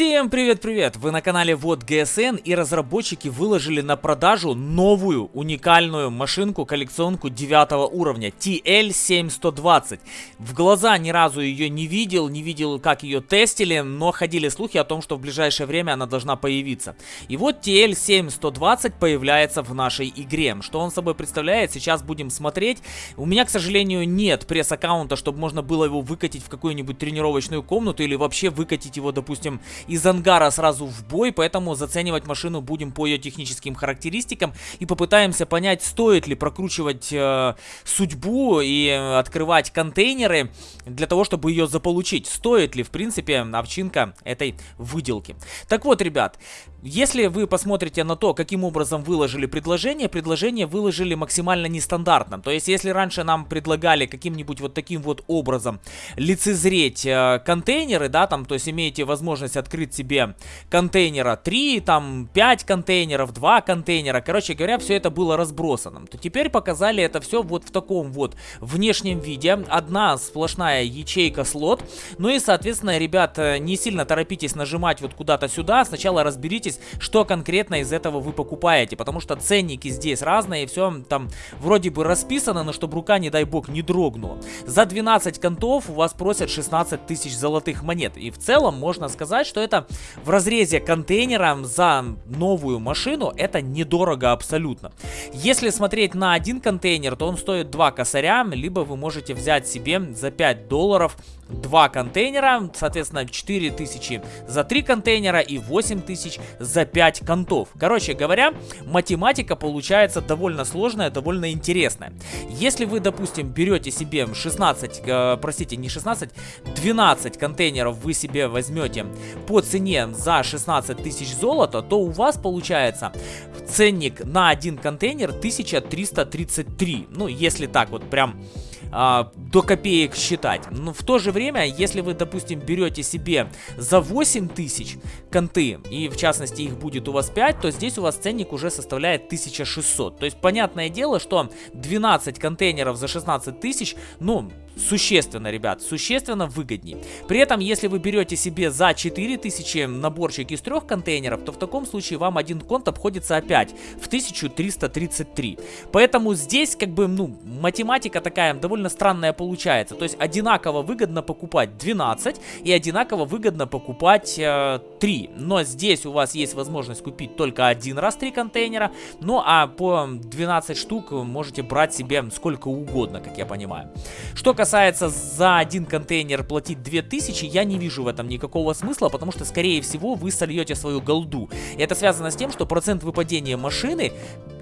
Всем привет-привет! Вы на канале Вот ГСН и разработчики выложили на продажу новую уникальную машинку коллекционку 9 уровня TL7120. В глаза ни разу ее не видел, не видел как ее тестили, но ходили слухи о том, что в ближайшее время она должна появиться. И вот TL7120 появляется в нашей игре. Что он собой представляет, сейчас будем смотреть. У меня, к сожалению, нет пресс-аккаунта, чтобы можно было его выкатить в какую-нибудь тренировочную комнату или вообще выкатить его, допустим, из ангара сразу в бой, поэтому заценивать машину будем по ее техническим характеристикам и попытаемся понять, стоит ли прокручивать э, судьбу и открывать контейнеры для того, чтобы ее заполучить. Стоит ли, в принципе, овчинка этой выделки. Так вот, ребят, если вы посмотрите на то, каким образом выложили предложение, предложение выложили максимально нестандартно. То есть, если раньше нам предлагали каким-нибудь вот таким вот образом лицезреть э, контейнеры, да, там, то есть имеете возможность открыть себе контейнера 3, там, 5 контейнеров, 2 контейнера, короче говоря, все это было разбросано. То теперь показали это все вот в таком вот внешнем виде. Одна сплошная ячейка слот. Ну и, соответственно, ребят, э, не сильно торопитесь нажимать вот куда-то сюда. Сначала разберитесь разберитесь, что конкретно из этого вы покупаете, потому что ценники здесь разные, все там вроде бы расписано, но чтобы рука, не дай бог, не дрогнула. За 12 контов у вас просят 16 тысяч золотых монет, и в целом можно сказать, что это в разрезе контейнера за новую машину, это недорого абсолютно. Если смотреть на один контейнер, то он стоит 2 косаря, либо вы можете взять себе за 5 долларов два контейнера, соответственно 4000 за 3 контейнера и 8000 за 5 контов. Короче говоря, математика получается довольно сложная, довольно интересная. Если вы, допустим, берете себе 16, э, простите, не 16, 12 контейнеров вы себе возьмете по цене за 16 тысяч золота, то у вас получается ценник на один контейнер 1333. Ну, если так вот прям а, до копеек считать. Но в то же время, если вы, допустим, берете себе за 8 тысяч конты, и в частности их будет у вас 5, то здесь у вас ценник уже составляет 1600. То есть, понятное дело, что 12 контейнеров за 16 тысяч, ну, существенно, ребят, существенно выгоднее. При этом, если вы берете себе за 4000 наборчик из трех контейнеров, то в таком случае вам один конт обходится опять в 1333. Поэтому здесь, как бы, ну, математика такая довольно странная получается. То есть, одинаково выгодно покупать 12 и одинаково выгодно покупать э, 3. Но здесь у вас есть возможность купить только один раз 3 контейнера. Ну, а по 12 штук можете брать себе сколько угодно, как я понимаю. Что касается за один контейнер платить 2000, я не вижу в этом никакого смысла, потому что, скорее всего, вы сольете свою голду. И это связано с тем, что процент выпадения машины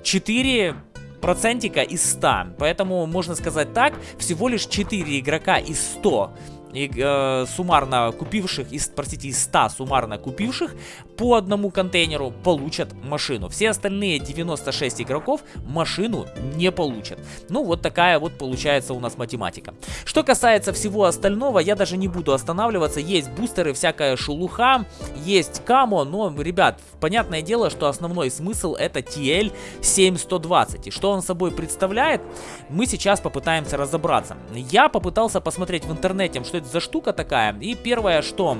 4 процентика из 100. Поэтому, можно сказать так, всего лишь 4 игрока из 100 и, э, суммарно купивших, из, простите, из 100 суммарно купивших по одному контейнеру получат машину. Все остальные 96 игроков машину не получат. Ну, вот такая вот получается у нас математика. Что касается всего остального, я даже не буду останавливаться. Есть бустеры, всякая шелуха, есть камо, но, ребят, понятное дело, что основной смысл это TL7120. И что он собой представляет, мы сейчас попытаемся разобраться. Я попытался посмотреть в интернете, что это за штука такая. И первое, что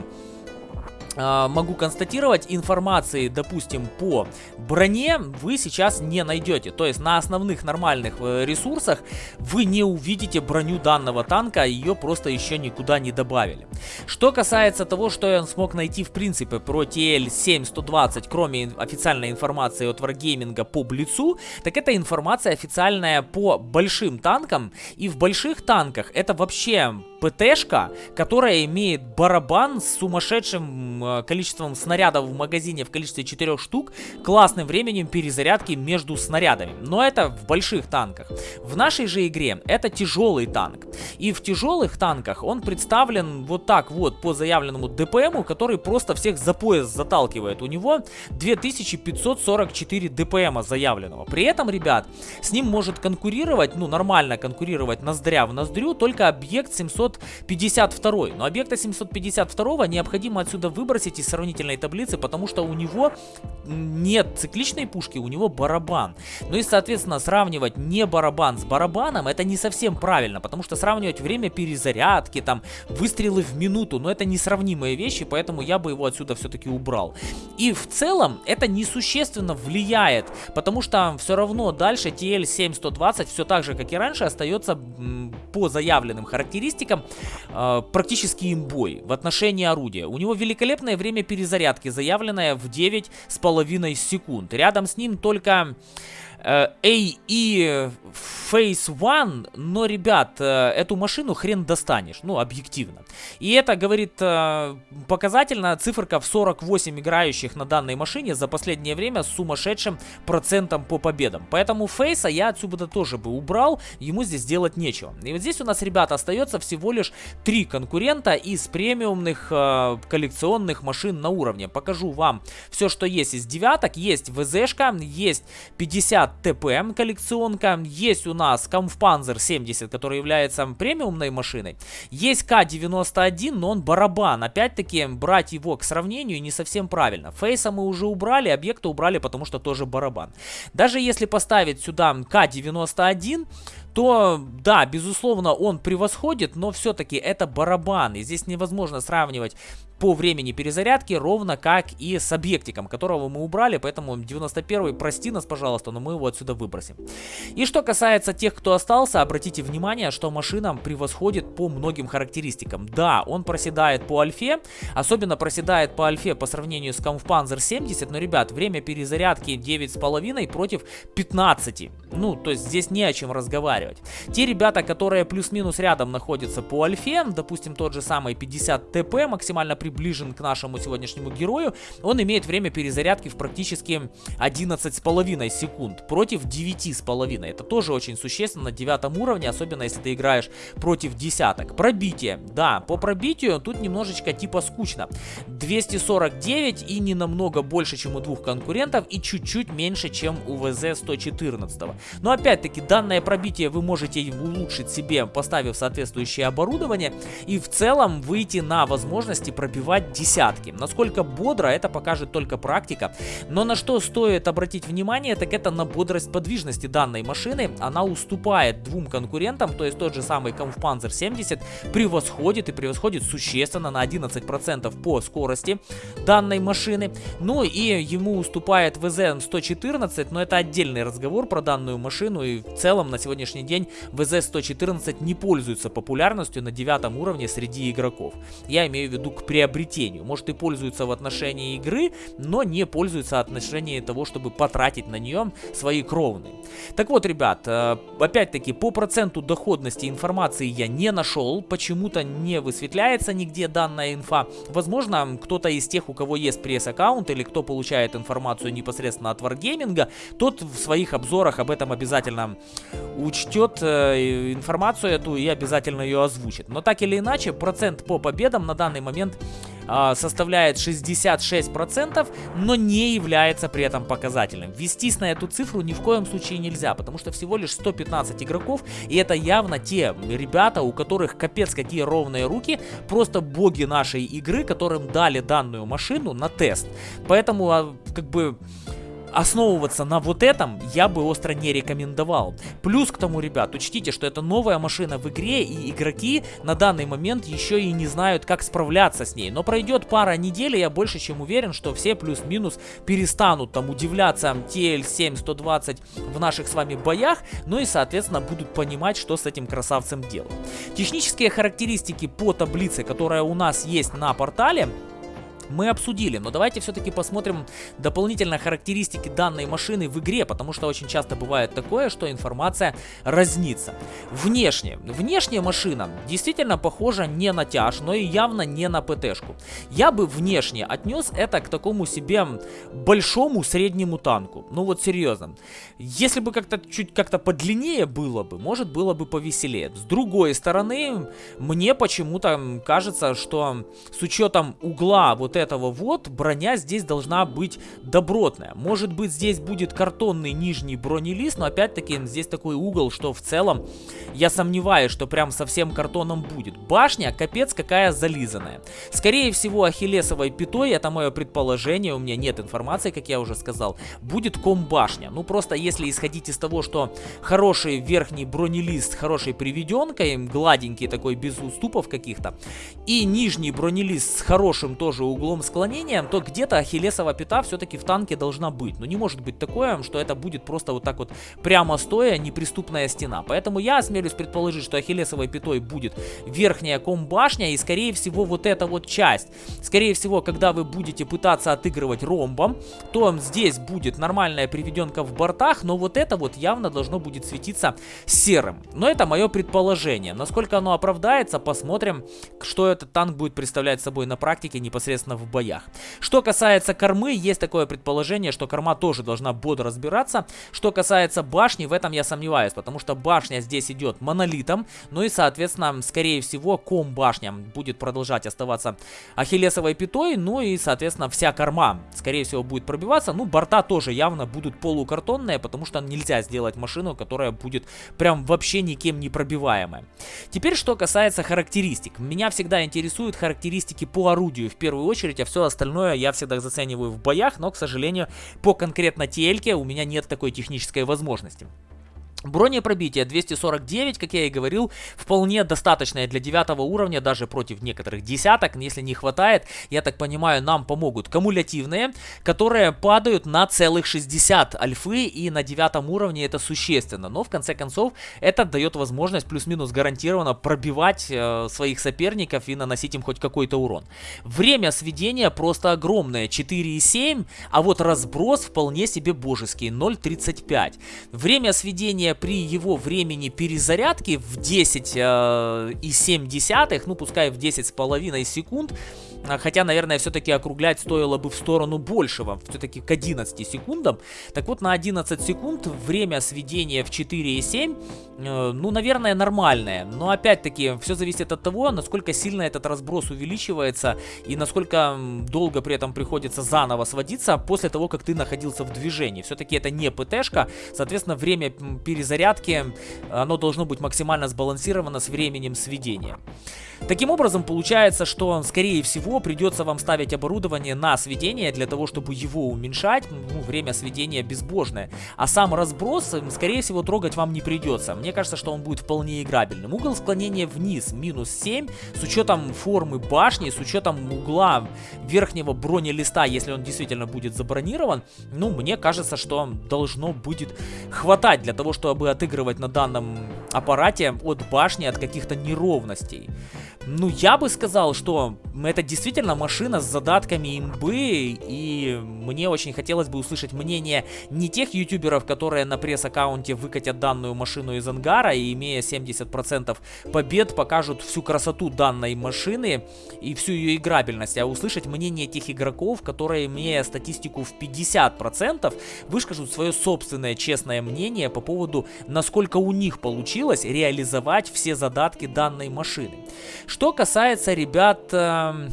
а, могу констатировать, информации, допустим, по броне вы сейчас не найдете. То есть на основных нормальных э, ресурсах вы не увидите броню данного танка, ее просто еще никуда не добавили. Что касается того, что я смог найти в принципе про TL7120, кроме официальной информации от Wargaming по Блицу, так это информация официальная по большим танкам. И в больших танках это вообще ПТшка, которая имеет барабан с сумасшедшим э, количеством снарядов в магазине в количестве 4 штук, классным временем перезарядки между снарядами. Но это в больших танках. В нашей же игре это тяжелый танк. И в тяжелых танках он представлен вот так вот по заявленному ДПМу, который просто всех за пояс заталкивает. У него 2544 ДПМа заявленного. При этом, ребят, с ним может конкурировать, ну нормально конкурировать ноздря в ноздрю, только объект 700 752. Но объекта 752 необходимо отсюда выбросить из сравнительной таблицы, потому что у него нет цикличной пушки, у него барабан. Ну и, соответственно, сравнивать не барабан с барабаном, это не совсем правильно, потому что сравнивать сравнивать время перезарядки, там, выстрелы в минуту, но это несравнимые вещи, поэтому я бы его отсюда все-таки убрал. И в целом это несущественно влияет, потому что все равно дальше TL7120 все так же, как и раньше, остается по заявленным характеристикам э, практически имбой в отношении орудия. У него великолепное время перезарядки, заявленное в 9,5 секунд. Рядом с ним только AE э, Phase One, но, ребят, э, эту машину хрен достанешь, ну, объективно. И это, говорит, э, показательно циферка в 48 играющих на данной машине за последнее время с сумасшедшим процентом по победам. Поэтому Фейса я отсюда тоже бы убрал, ему здесь делать нечего. И вот здесь у нас, ребята, остается всего лишь три конкурента из премиумных коллекционных машин на уровне. Покажу вам все, что есть из девяток. Есть ВЗшка, есть 50 ТПМ коллекционка. Есть у нас Kampfpanzer 70, который является премиумной машиной. Есть К-91, но он барабан. Опять-таки, брать его к сравнению не совсем правильно. Фейса мы уже убрали, объекты убрали, потому что тоже барабан. Даже если поставить сюда К-91, то да, безусловно, он превосходит, но все-таки это барабан. И здесь невозможно сравнивать по времени перезарядки, ровно как и с объектиком, которого мы убрали, поэтому 91 прости нас, пожалуйста, но мы его отсюда выбросим. И что касается тех, кто остался, обратите внимание, что машина превосходит по многим характеристикам. Да, он проседает по альфе, особенно проседает по альфе по сравнению с Kampfpanzer 70, но, ребят, время перезарядки 9,5 против 15. Ну, то есть здесь не о чем разговаривать. Те ребята, которые плюс-минус рядом находятся по альфе, допустим, тот же самый 50 ТП, максимально при приближен к нашему сегодняшнему герою, он имеет время перезарядки в практически 11,5 секунд против 9,5. Это тоже очень существенно на девятом уровне, особенно если ты играешь против десяток. Пробитие. Да, по пробитию тут немножечко типа скучно. 249 и не намного больше, чем у двух конкурентов и чуть-чуть меньше, чем у ВЗ-114. Но опять-таки данное пробитие вы можете улучшить себе, поставив соответствующее оборудование и в целом выйти на возможности пробить пробивать десятки. Насколько бодро, это покажет только практика. Но на что стоит обратить внимание, так это на бодрость подвижности данной машины. Она уступает двум конкурентам, то есть тот же самый Kampfpanzer 70 превосходит и превосходит существенно на 11% по скорости данной машины. Ну и ему уступает VZ-114, но это отдельный разговор про данную машину. И в целом на сегодняшний день VZ-114 не пользуется популярностью на девятом уровне среди игроков. Я имею в виду к приобретению приобретению. Может и пользуется в отношении игры, но не пользуется в отношении того, чтобы потратить на нее свои кровные. Так вот, ребят, э, опять-таки по проценту доходности информации я не нашел, почему-то не высветляется нигде данная инфа. Возможно, кто-то из тех, у кого есть пресс-аккаунт или кто получает информацию непосредственно от Wargaming, тот в своих обзорах об этом обязательно учтет э, информацию эту и обязательно ее озвучит. Но так или иначе, процент по победам на данный момент составляет 66%, но не является при этом показательным. Вестись на эту цифру ни в коем случае нельзя, потому что всего лишь 115 игроков, и это явно те ребята, у которых капец какие ровные руки, просто боги нашей игры, которым дали данную машину на тест. Поэтому, а, как бы основываться на вот этом я бы остро не рекомендовал. Плюс к тому, ребят, учтите, что это новая машина в игре, и игроки на данный момент еще и не знают, как справляться с ней. Но пройдет пара недель, и я больше чем уверен, что все плюс-минус перестанут там удивляться TL7-120 в наших с вами боях, ну и, соответственно, будут понимать, что с этим красавцем делать. Технические характеристики по таблице, которая у нас есть на портале, мы обсудили, но давайте все-таки посмотрим дополнительно характеристики данной машины в игре, потому что очень часто бывает такое, что информация разнится. Внешне. Внешняя машина действительно похожа не на тяж, но и явно не на ПТшку. Я бы внешне отнес это к такому себе большому среднему танку. Ну вот серьезно. Если бы как-то чуть как-то подлиннее было бы, может было бы повеселее. С другой стороны, мне почему-то кажется, что с учетом угла вот этого вот, броня здесь должна быть добротная. Может быть здесь будет картонный нижний бронелист, но опять-таки здесь такой угол, что в целом я сомневаюсь, что прям совсем картоном будет. Башня капец какая зализанная. Скорее всего ахиллесовой пятой, это мое предположение, у меня нет информации, как я уже сказал, будет ком-башня. Ну просто если исходить из того, что хороший верхний бронелист, хорошей приведенкой, гладенький такой, без уступов каких-то, и нижний бронелист с хорошим тоже углом склонения, то где-то ахиллесова пята все-таки в танке должна быть. Но не может быть такое, что это будет просто вот так вот прямо стоя неприступная стена. Поэтому я осмелюсь предположить, что ахиллесовой пятой будет верхняя комбашня и скорее всего вот эта вот часть. Скорее всего, когда вы будете пытаться отыгрывать ромбом, то здесь будет нормальная приведенка в бортах, но вот это вот явно должно будет светиться серым. Но это мое предположение. Насколько оно оправдается, посмотрим, что этот танк будет представлять собой на практике непосредственно в боях. Что касается кормы, есть такое предположение, что корма тоже должна бодро разбираться. Что касается башни, в этом я сомневаюсь, потому что башня здесь идет монолитом, ну и соответственно, скорее всего, ком башня будет продолжать оставаться ахиллесовой пятой, ну и соответственно вся корма скорее всего будет пробиваться, ну борта тоже явно будут полукартонные, потому что нельзя сделать машину, которая будет прям вообще никем не пробиваемая. Теперь что касается характеристик, меня всегда интересуют характеристики по орудию в первую очередь, а все остальное я всегда зацениваю в боях, но, к сожалению, по конкретно TLK у меня нет такой технической возможности. Бронепробитие 249, как я и говорил, вполне достаточное для девятого уровня, даже против некоторых десяток. Если не хватает, я так понимаю, нам помогут кумулятивные, которые падают на целых 60 альфы, и на девятом уровне это существенно. Но в конце концов, это дает возможность плюс-минус гарантированно пробивать э, своих соперников и наносить им хоть какой-то урон. Время сведения просто огромное, 4,7, а вот разброс вполне себе божеский, 0,35. Время сведения движение при его времени перезарядки в 10 э, и 7 десятых, ну пускай в 10 с половиной секунд, хотя, наверное, все-таки округлять стоило бы в сторону большего, все-таки к 11 секундам. Так вот, на 11 секунд время сведения в 4,7, э, ну, наверное, нормальное. Но, опять-таки, все зависит от того, насколько сильно этот разброс увеличивается и насколько долго при этом приходится заново сводиться после того, как ты находился в движении. Все-таки это не ПТшка, соответственно, время перезарядки, оно должно быть максимально сбалансировано с временем сведения. Таким образом, получается, что, скорее всего, придется вам ставить оборудование на сведение для того, чтобы его уменьшать. Ну, время сведения безбожное. А сам разброс, скорее всего, трогать вам не придется. Мне кажется, что он будет вполне играбельным. Угол склонения вниз минус 7, с учетом формы башни, с учетом угла верхнего бронелиста, если он действительно будет забронирован, ну, мне кажется, что должно будет хватать для того, чтобы отыгрывать на данном аппарате от башни, от каких-то неровностей. Ну, я бы сказал, что это действительно машина с задатками имбы, и мне очень хотелось бы услышать мнение не тех ютуберов, которые на пресс-аккаунте выкатят данную машину из ангара и, имея 70% побед, покажут всю красоту данной машины и всю ее играбельность, а услышать мнение тех игроков, которые, имея статистику в 50%, выскажут свое собственное честное мнение по поводу, насколько у них получилось реализовать все задатки данной машины. Что касается, ребят... Э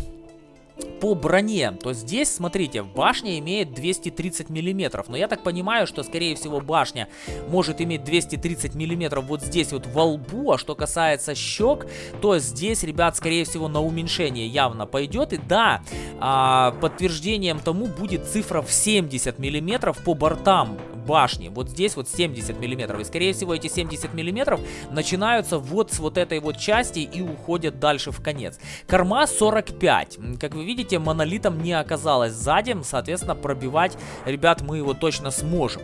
по броне, то здесь, смотрите, башня имеет 230 миллиметров, но я так понимаю, что, скорее всего, башня может иметь 230 миллиметров вот здесь вот во лбу, а что касается щек, то здесь, ребят, скорее всего, на уменьшение явно пойдет, и да, а, подтверждением тому будет цифра в 70 миллиметров по бортам башни, вот здесь вот 70 миллиметров, и, скорее всего, эти 70 миллиметров начинаются вот с вот этой вот части и уходят дальше в конец. Корма 45, как вы видите, монолитом не оказалось сзади, соответственно, пробивать, ребят, мы его точно сможем.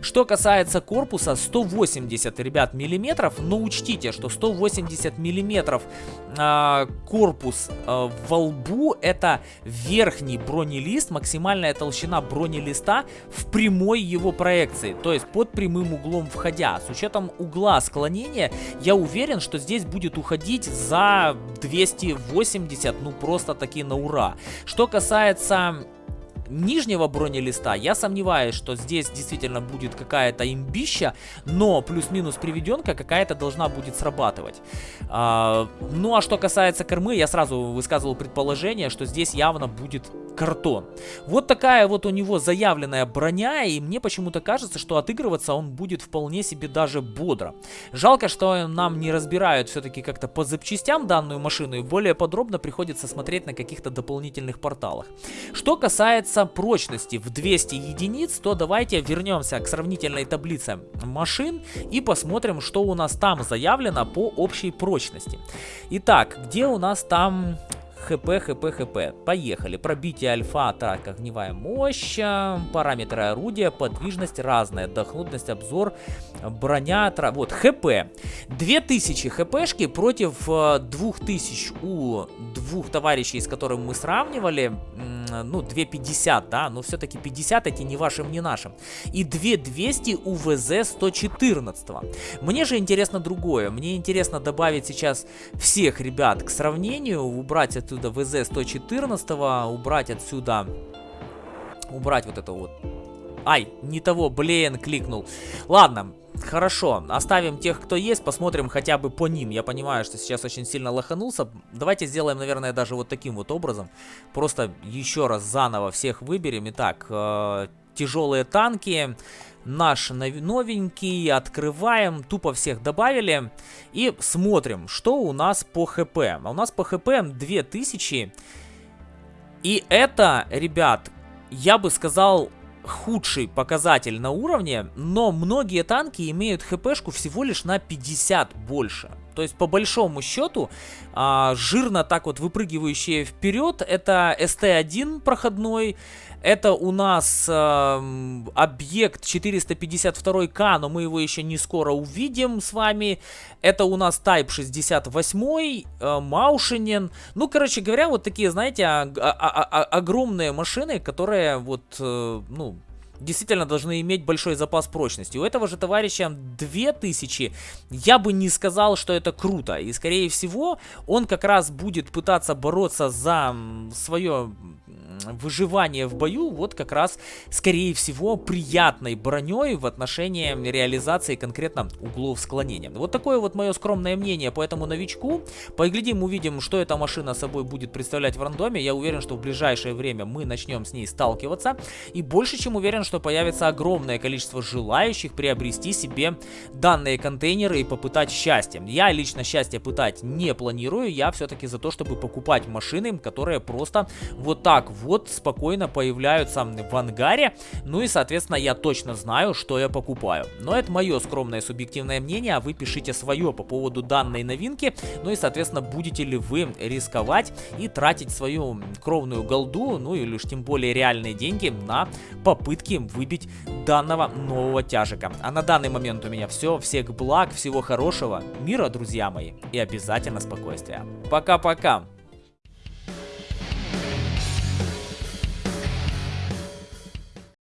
Что касается корпуса, 180, ребят, миллиметров, но учтите, что 180 миллиметров э, корпус э, во лбу, это верхний бронелист, максимальная толщина бронелиста в прямой его проекции, то есть под прямым углом входя. С учетом угла склонения, я уверен, что здесь будет уходить за 280, ну просто таки на ура. Что касается нижнего бронелиста я сомневаюсь, что здесь действительно будет какая-то имбища, но плюс-минус приведенка какая-то должна будет срабатывать. А, ну а что касается кормы, я сразу высказывал предположение, что здесь явно будет картон. Вот такая вот у него заявленная броня, и мне почему-то кажется, что отыгрываться он будет вполне себе даже бодро. Жалко, что нам не разбирают все-таки как-то по запчастям данную машину, и более подробно приходится смотреть на каких-то дополнительных порталах. Что касается прочности в 200 единиц, то давайте вернемся к сравнительной таблице машин и посмотрим, что у нас там заявлено по общей прочности. Итак, где у нас там ХП, ХП, ХП. Поехали. Пробитие альфа, атака, огневая мощь, параметры орудия, подвижность разная, отдохнутность, обзор, броня, тра... вот, ХП. 2000 ХПшки против 2000 э, у двух товарищей, с которыми мы сравнивали, ну, 250, да, но все-таки 50 эти не вашим, не нашим. И 2200 у ВЗ-114. Мне же интересно другое. Мне интересно добавить сейчас всех ребят к сравнению, убрать отсюда ВЗ-114, убрать отсюда, убрать вот это вот. Ай, не того, блин, кликнул. Ладно, Хорошо, оставим тех, кто есть, посмотрим хотя бы по ним. Я понимаю, что сейчас очень сильно лоханулся. Давайте сделаем, наверное, даже вот таким вот образом. Просто еще раз заново всех выберем. Итак, э, тяжелые танки, наш новенький, открываем, тупо всех добавили. И смотрим, что у нас по хп. А у нас по хп 2000. И это, ребят, я бы сказал худший показатель на уровне, но многие танки имеют хпшку всего лишь на 50 больше. То есть, по большому счету, а, жирно так вот выпрыгивающие вперед, это СТ-1 проходной, это у нас э, объект 452К, но мы его еще не скоро увидим с вами. Это у нас Type 68, э, Маушинен. Ну, короче говоря, вот такие, знаете, огромные машины, которые вот, э, ну, действительно должны иметь большой запас прочности. У этого же товарища 2000, я бы не сказал, что это круто. И скорее всего, он как раз будет пытаться бороться за свое выживание в бою, вот как раз, скорее всего, приятной броней в отношении реализации конкретно углов склонения. Вот такое вот мое скромное мнение по этому новичку. Поглядим, увидим, что эта машина собой будет представлять в рандоме. Я уверен, что в ближайшее время мы начнем с ней сталкиваться. И больше чем уверен, что появится огромное количество желающих приобрести себе данные контейнеры и попытать счастье. Я лично счастье пытать не планирую, я все-таки за то, чтобы покупать машины, которые просто вот так вот спокойно появляются в ангаре. Ну и, соответственно, я точно знаю, что я покупаю. Но это мое скромное субъективное мнение, а вы пишите свое по поводу данной новинки. Ну и, соответственно, будете ли вы рисковать и тратить свою кровную голду, ну или уж тем более реальные деньги на попытки выбить данного нового тяжика. А на данный момент у меня все. Всех благ, всего хорошего, мира, друзья мои, и обязательно спокойствия. Пока-пока!